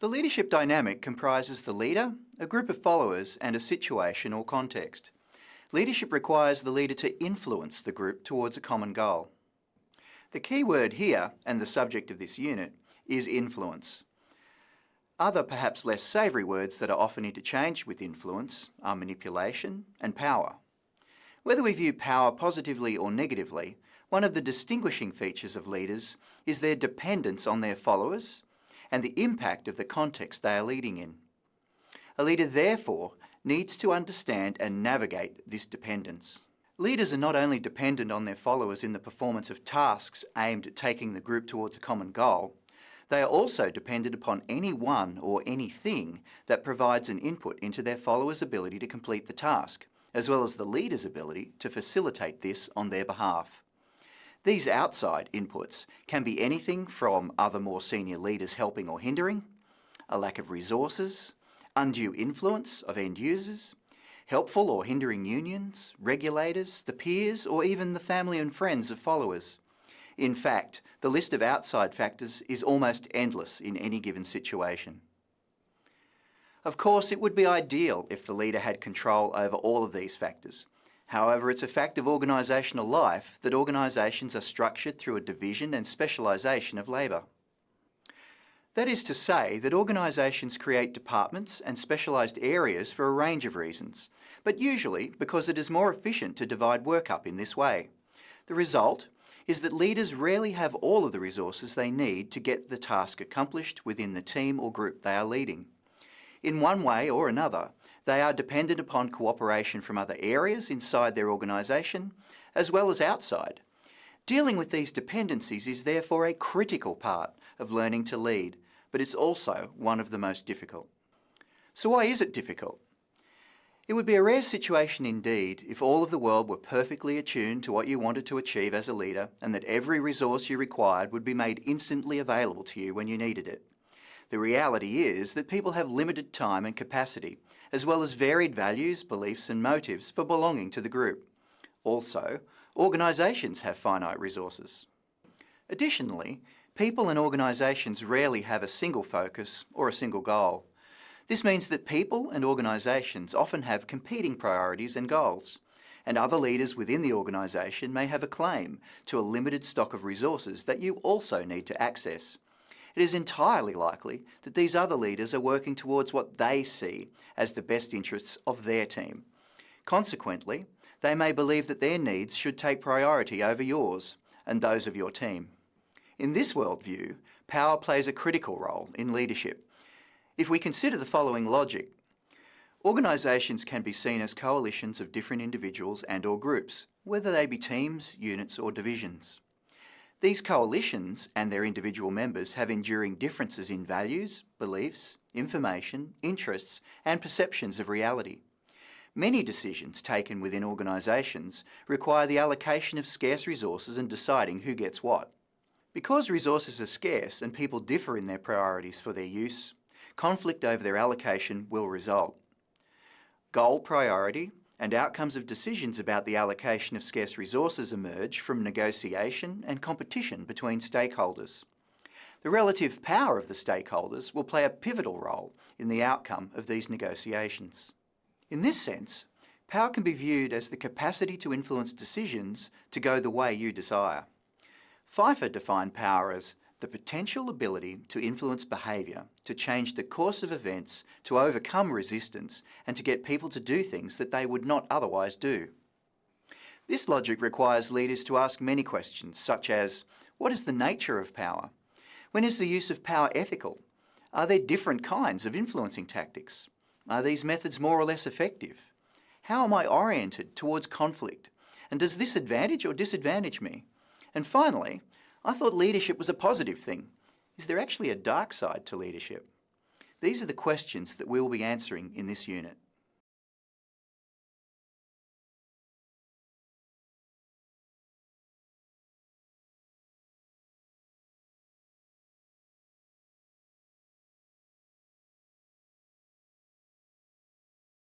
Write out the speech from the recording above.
The leadership dynamic comprises the leader, a group of followers and a situation or context. Leadership requires the leader to influence the group towards a common goal. The key word here, and the subject of this unit, is influence. Other perhaps less savoury words that are often interchanged with influence are manipulation and power. Whether we view power positively or negatively, one of the distinguishing features of leaders is their dependence on their followers and the impact of the context they are leading in. A leader therefore needs to understand and navigate this dependence. Leaders are not only dependent on their followers in the performance of tasks aimed at taking the group towards a common goal, they are also dependent upon anyone or anything that provides an input into their followers' ability to complete the task, as well as the leader's ability to facilitate this on their behalf. These outside inputs can be anything from other more senior leaders helping or hindering, a lack of resources, undue influence of end users, helpful or hindering unions, regulators, the peers, or even the family and friends of followers. In fact, the list of outside factors is almost endless in any given situation. Of course, it would be ideal if the leader had control over all of these factors, However, it's a fact of organisational life that organisations are structured through a division and specialisation of labour. That is to say that organisations create departments and specialised areas for a range of reasons, but usually because it is more efficient to divide work up in this way. The result is that leaders rarely have all of the resources they need to get the task accomplished within the team or group they are leading. In one way or another, they are dependent upon cooperation from other areas inside their organisation, as well as outside. Dealing with these dependencies is therefore a critical part of learning to lead, but it's also one of the most difficult. So why is it difficult? It would be a rare situation indeed if all of the world were perfectly attuned to what you wanted to achieve as a leader and that every resource you required would be made instantly available to you when you needed it. The reality is that people have limited time and capacity, as well as varied values, beliefs and motives for belonging to the group. Also, organisations have finite resources. Additionally, people and organisations rarely have a single focus or a single goal. This means that people and organisations often have competing priorities and goals, and other leaders within the organisation may have a claim to a limited stock of resources that you also need to access it is entirely likely that these other leaders are working towards what they see as the best interests of their team. Consequently, they may believe that their needs should take priority over yours and those of your team. In this worldview, power plays a critical role in leadership. If we consider the following logic, Organisations can be seen as coalitions of different individuals and or groups, whether they be teams, units or divisions. These coalitions and their individual members have enduring differences in values, beliefs, information, interests and perceptions of reality. Many decisions taken within organisations require the allocation of scarce resources and deciding who gets what. Because resources are scarce and people differ in their priorities for their use, conflict over their allocation will result. Goal priority and outcomes of decisions about the allocation of scarce resources emerge from negotiation and competition between stakeholders. The relative power of the stakeholders will play a pivotal role in the outcome of these negotiations. In this sense, power can be viewed as the capacity to influence decisions to go the way you desire. Pfeffer defined power as the potential ability to influence behaviour, to change the course of events, to overcome resistance, and to get people to do things that they would not otherwise do. This logic requires leaders to ask many questions, such as, what is the nature of power? When is the use of power ethical? Are there different kinds of influencing tactics? Are these methods more or less effective? How am I oriented towards conflict? And does this advantage or disadvantage me? And finally, I thought leadership was a positive thing. Is there actually a dark side to leadership? These are the questions that we will be answering in this unit.